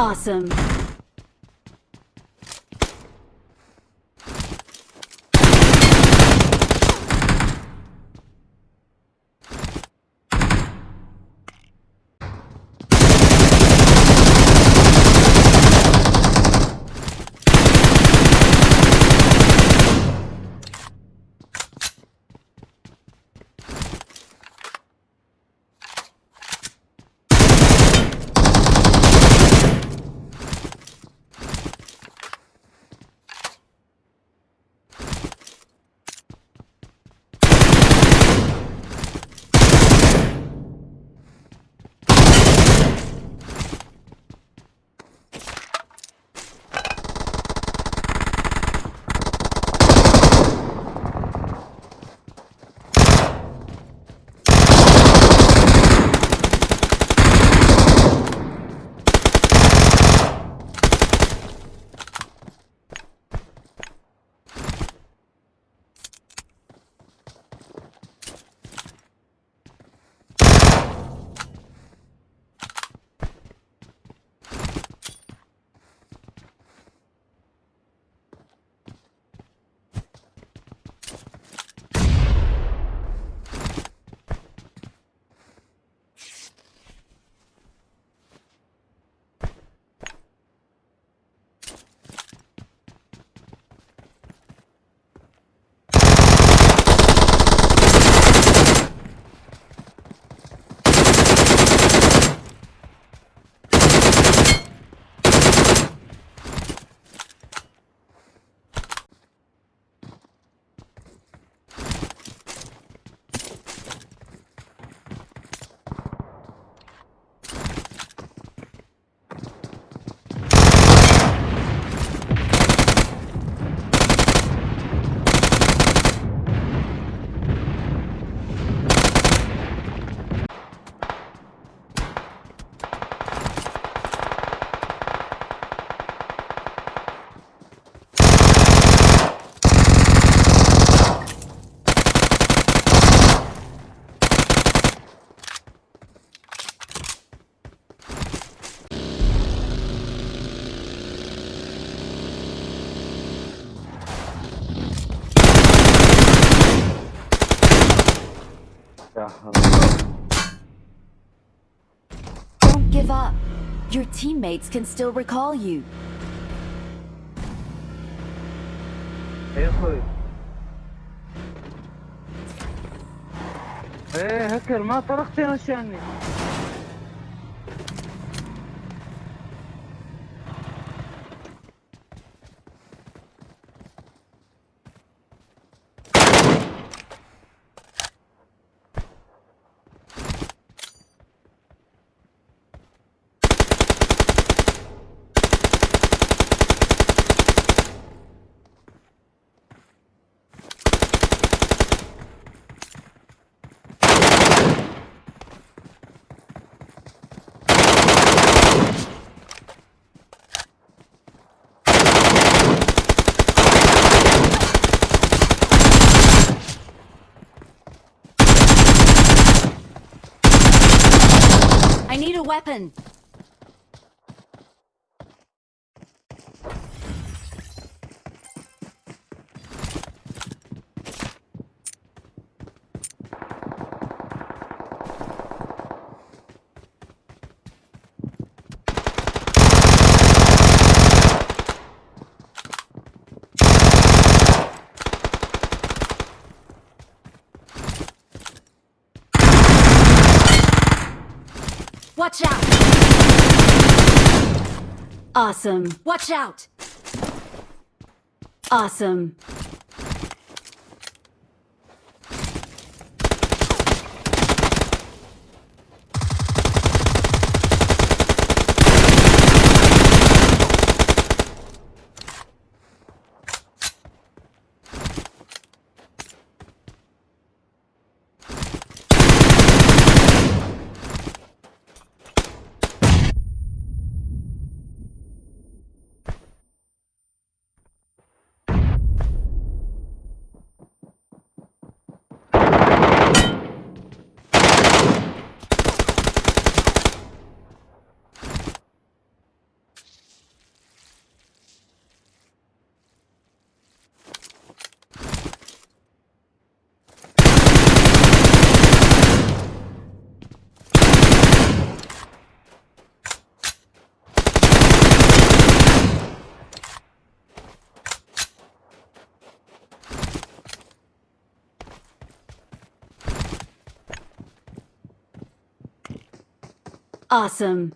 Awesome. Allah. Don't give up. Your teammates can still recall you. إيه يا أخوي إيه هكر ما طرقتي نشاني I need a weapon. Watch out! Awesome. Watch out! Awesome. Awesome.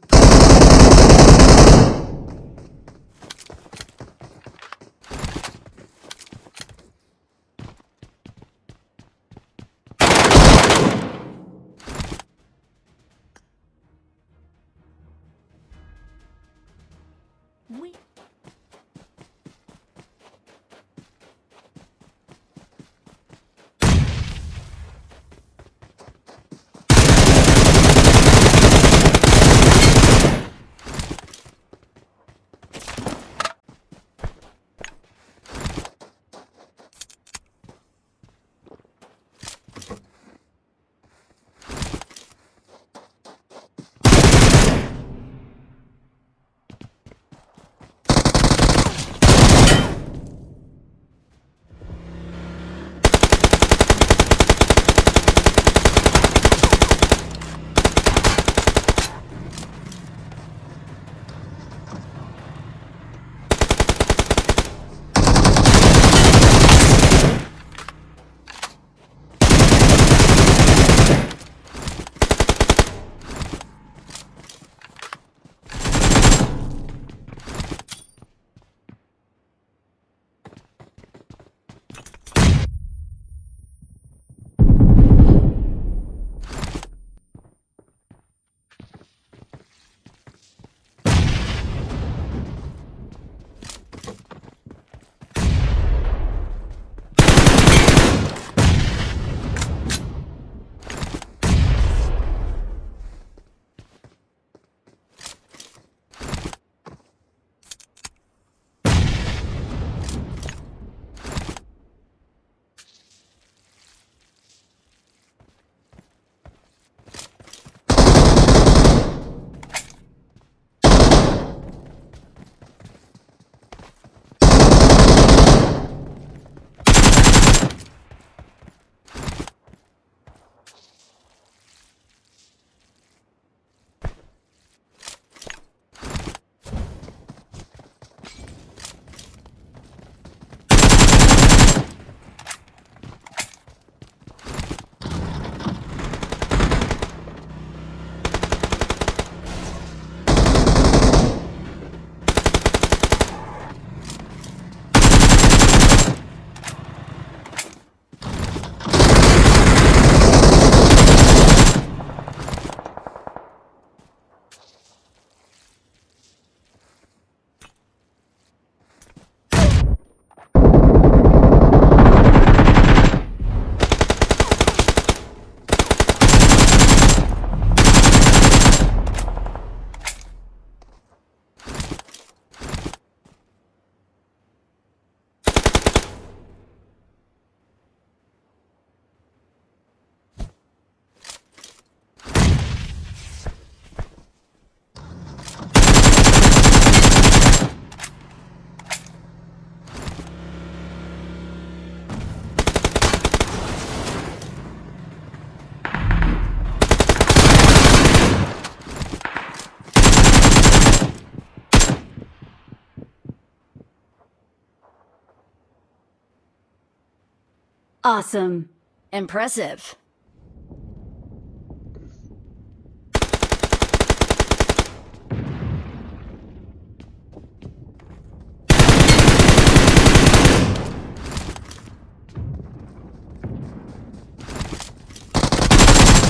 Awesome. Impressive.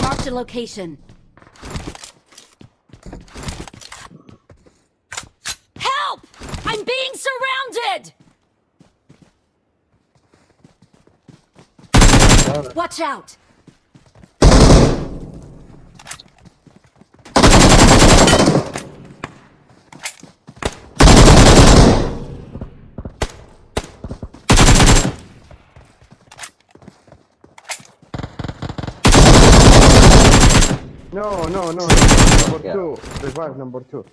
Marked a location. Help! I'm being surrounded! Watch out! No, no, no. Number Yeah. two. Revive number two.